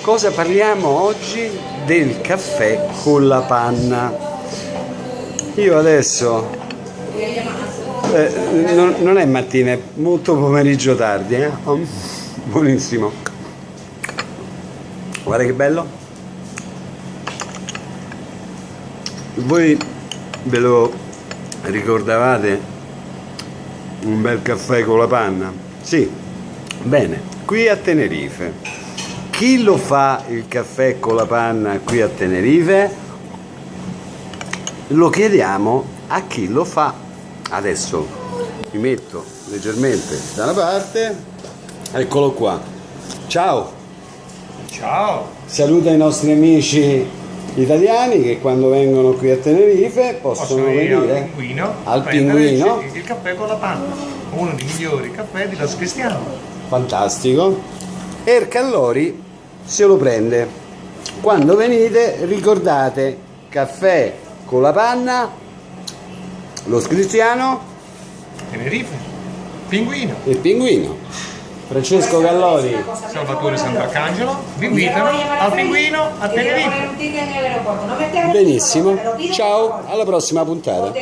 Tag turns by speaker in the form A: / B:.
A: Cosa parliamo oggi? Del caffè con la panna. Io adesso eh, non, non è mattina, è molto pomeriggio tardi, eh? Oh, buonissimo. Guarda che bello. Voi ve lo ricordavate? Un bel caffè con la panna? Sì, bene, qui a Tenerife. Chi lo fa il caffè con la panna qui a Tenerife? Lo chiediamo a chi lo fa. Adesso mi metto leggermente da una parte. Eccolo qua. Ciao,
B: Ciao!
A: saluta i nostri amici italiani che quando vengono qui a Tenerife possono
B: Posso venire al pinguino,
A: al pinguino.
B: Il, il caffè con la panna, uno dei migliori caffè di Los Cristiano.
A: fantastico e Callori se lo prende. Quando venite ricordate caffè con la panna lo scriziano
B: Tenerife, pinguino,
A: e il pinguino. Francesco Callori
B: Salvatore Sant'Arcangelo vi invitano al pinguino a Tenerife.
A: benissimo. ciao alla prossima puntata